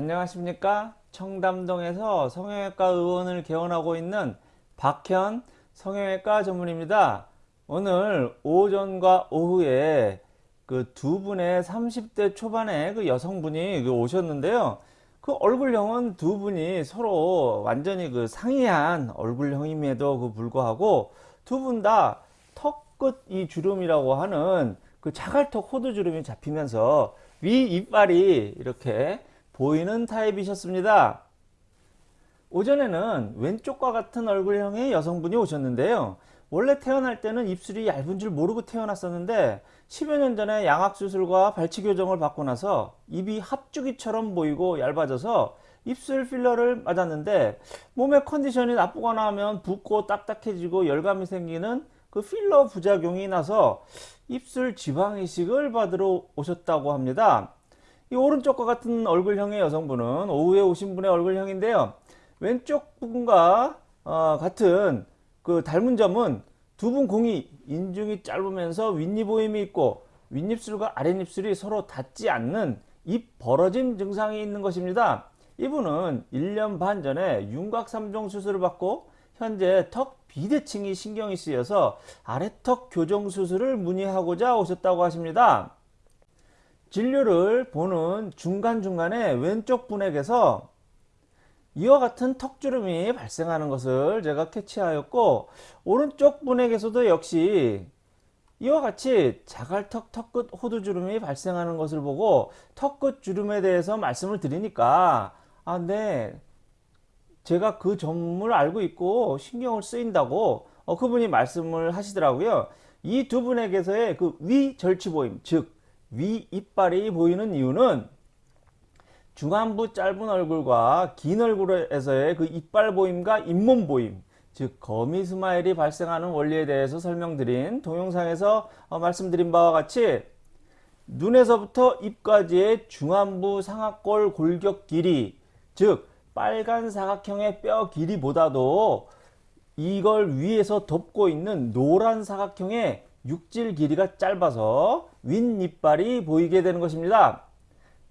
안녕하십니까? 청담동에서 성형외과 의원을 개원하고 있는 박현 성형외과 전문입니다. 오늘 오전과 오후에 그 두 분의 30대 초반의 그 여성분이 그 오셨는데요. 그 얼굴형은 두 분이 서로 완전히 그 상이한 얼굴형임에도 그 불구하고 두 분 다 턱 끝 이 주름이라고 하는 그 자갈턱 호두 주름이 잡히면서 위 이빨이 이렇게 보이는 타입이셨습니다. 오전에는 왼쪽과 같은 얼굴형의 여성분이 오셨는데요. 원래 태어날 때는 입술이 얇은 줄 모르고 태어났었는데 10여 년 전에 양악수술과 발치 교정을 받고 나서 입이 합주기처럼 보이고 얇아져서 입술 필러를 맞았는데 몸의 컨디션이 나쁘거나 하면 붓고 딱딱해지고 열감이 생기는 그 필러 부작용이 나서 입술 지방 이식을 받으러 오셨다고 합니다. 이 오른쪽과 같은 얼굴형의 여성분은 오후에 오신 분의 얼굴형인데요. 왼쪽 분과 어, 같은 그 닮은 점은 두 분 공이 인중이 짧으면서 윗니 보임이 있고 윗입술과 아랫입술이 서로 닿지 않는 입 벌어짐 증상이 있는 것입니다. 이분은 1년 반 전에 윤곽 3종 수술을 받고 현재 턱 비대칭이 신경이 쓰여서 아래턱 교정 수술을 문의하고자 오셨다고 하십니다. 진료를 보는 중간중간에 왼쪽 분에게서 이와 같은 턱주름이 발생하는 것을 제가 캐치하였고 오른쪽 분에게서도 역시 이와 같이 자갈턱 턱끝 호두주름이 발생하는 것을 보고 턱끝 주름에 대해서 말씀을 드리니까 아 네 제가 그 점을 알고 있고 신경을 쓰인다고 어, 그분이 말씀을 하시더라고요. 이 두 분에게서의 그 위절치보임 즉 위 이빨이 보이는 이유는 중안부 짧은 얼굴과 긴 얼굴에서의 그 이빨 보임과 잇몸 보임 즉 거미 스마일이 발생하는 원리에 대해서 설명드린 동영상에서 어, 말씀드린 바와 같이 눈에서부터 입까지의 중안부 상악골 골격 길이 즉 빨간 사각형의 뼈 길이보다도 이걸 위에서 덮고 있는 노란 사각형의 육질 길이가 짧아서 윗이빨이 보이게 되는 것입니다.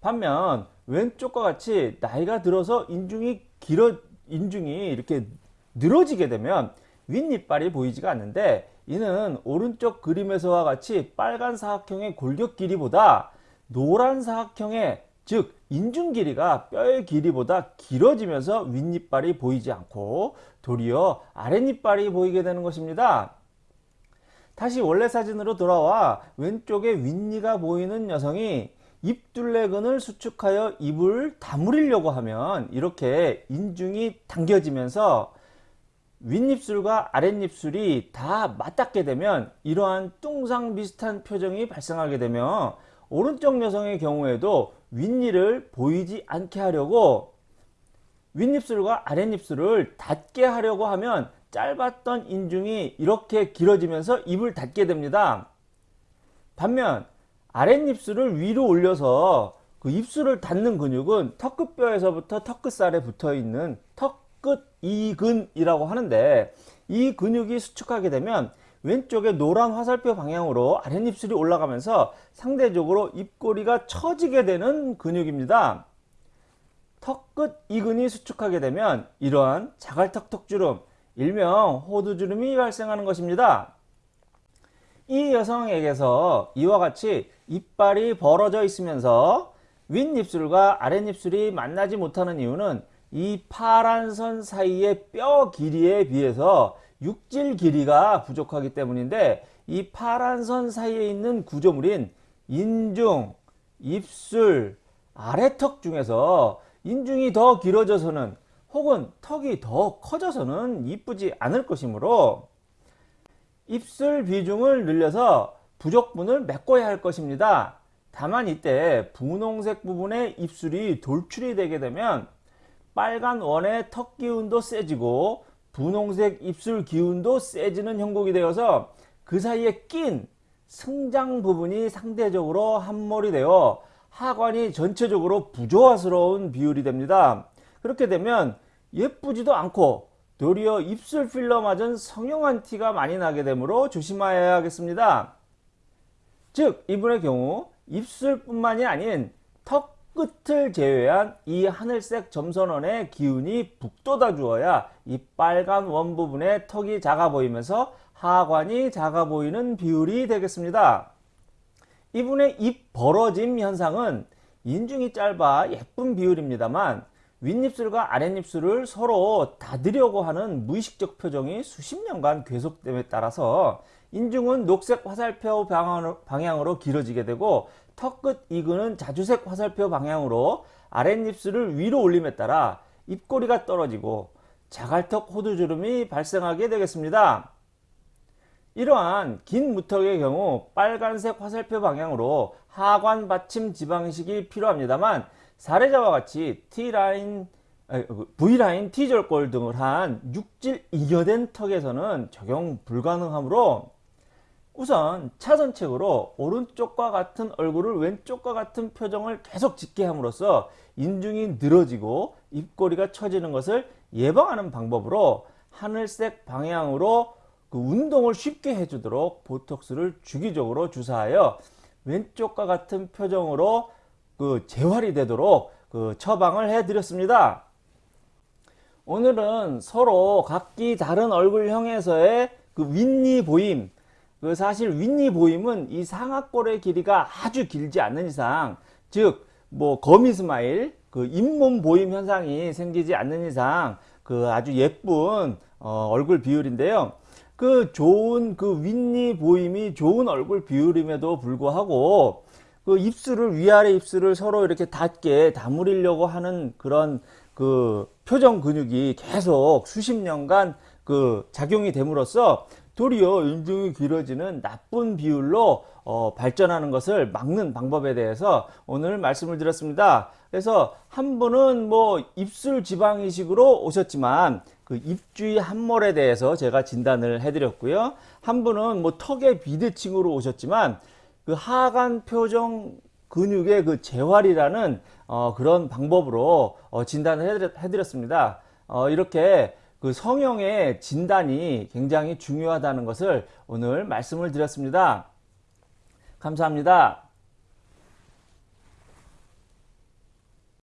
반면 왼쪽과 같이 나이가 들어서 인중이 길어 인중이 이렇게 늘어지게 되면 윗니빨이 보이지가 않는데 이는 오른쪽 그림에서와 같이 빨간 사각형의 골격 길이보다 노란 사각형의 즉 인중 길이가 뼈의 길이보다 길어지면서 윗니빨이 보이지 않고 도리어 아랫니빨이 보이게 되는 것입니다. 다시 원래 사진으로 돌아와 왼쪽에 윗니가 보이는 여성이 입둘레근을 수축하여 입을 다물으려고 하면 이렇게 인중이 당겨지면서 윗입술과 아랫입술이 다 맞닿게 되면 이러한 뚱상 비슷한 표정이 발생하게 되며 오른쪽 여성의 경우에도 윗니를 보이지 않게 하려고 윗입술과 아랫입술을 닿게 하려고 하면 짧았던 인중이 이렇게 길어지면서 입을 닫게 됩니다. 반면 아랫입술을 위로 올려서 그 입술을 닫는 근육은 턱끝뼈에서부터 턱끝살에 붙어 있는 턱끝 이근이라고 하는데 이 근육이 수축하게 되면 왼쪽에 노란 화살표 방향으로 아랫입술이 올라가면서 상대적으로 입꼬리가 처지게 되는 근육입니다. 턱끝 이근이 수축하게 되면 이러한 자갈턱 턱주름 일명 호두주름이 발생하는 것입니다. 이 여성에게서 이와 같이 이빨이 벌어져 있으면서 윗입술과 아랫입술이 만나지 못하는 이유는 이 파란 선 사이의 뼈 길이에 비해서 육질 길이가 부족하기 때문인데 이 파란 선 사이에 있는 구조물인 인중, 입술, 아래턱 중에서 인중이 더 길어져서는 혹은 턱이 더 커져서는 이쁘지 않을 것이므로 입술 비중을 늘려서 부족분을 메꿔야 할 것입니다. 다만 이때 분홍색 부분에 입술이 돌출이 되게 되면 빨간 원의 턱 기운도 세지고 분홍색 입술 기운도 세지는 형국이 되어서 그 사이에 낀 승장 부분이 상대적으로 함몰이 되어 하관이 전체적으로 부조화스러운 비율이 됩니다. 그렇게 되면 예쁘지도 않고 도리어 입술 필러 맞은 성형한 티가 많이 나게 되므로 조심하여야 하겠습니다. 즉 이분의 경우 입술뿐만이 아닌 턱 끝을 제외한 이 하늘색 점선원의 기운이 북돋아 주어야 이 빨간 원 부분의 턱이 작아 보이면서 하관이 작아 보이는 비율이 되겠습니다. 이분의 입 벌어짐 현상은 인중이 짧아 예쁜 비율입니다만 윗입술과 아랫입술을 서로 닫으려고 하는 무의식적 표정이 수십 년간 계속됨에 따라서 인중은 녹색 화살표 방향으로, 길어지게 되고 턱 끝 이근은 자주색 화살표 방향으로 아랫입술을 위로 올림에 따라 입꼬리가 떨어지고 자갈턱 호두주름이 발생하게 되겠습니다. 이러한 긴 무턱의 경우 빨간색 화살표 방향으로 하관 받침 지방식이 필요합니다만 사례자와 같이 T라인, 그 V라인, T절골 등을 한 육질 이겨된 턱에서는 적용 불가능하므로 우선 차선책으로 오른쪽과 같은 얼굴을 왼쪽과 같은 표정을 계속 짓게 함으로써 인중이 늘어지고 입꼬리가 처지는 것을 예방하는 방법으로 하늘색 방향으로 그 운동을 쉽게 해주도록 보톡스를 주기적으로 주사하여 왼쪽과 같은 표정으로 그 재활이 되도록 그 처방을 해 드렸습니다. 오늘은 서로 각기 다른 얼굴형에서의 그 윗니 보임 그 사실 윗니 보임은 이 상악골의 길이가 아주 길지 않는 이상 즉 뭐 gummy smile 그 잇몸 보임 현상이 생기지 않는 이상 그 아주 예쁜 어, 얼굴 비율인데요. 그 좋은 그 윗니 보임이 좋은 얼굴 비율임에도 불구하고 그 입술을 위아래 입술을 서로 이렇게 닿게 다물이려고 하는 그런 그 표정 근육이 계속 수십 년간 그 작용이 됨으로써 도리어 인중이 길어지는 나쁜 비율로 어, 발전하는 것을 막는 방법에 대해서 오늘 말씀을 드렸습니다. 그래서 한 분은 뭐 입술 지방 이식으로 오셨지만 그 입주위 함몰에 대해서 제가 진단을 해드렸고요. 한 분은 뭐 턱의 비대칭으로 오셨지만 그 하관 표정 근육의 그 재활이라는 어, 그런 방법으로 어, 진단을 해드렸, 습니다 어, 이렇게 그 성형의 진단이 굉장히 중요하다는 것을 오늘 말씀을 드렸습니다. 감사합니다.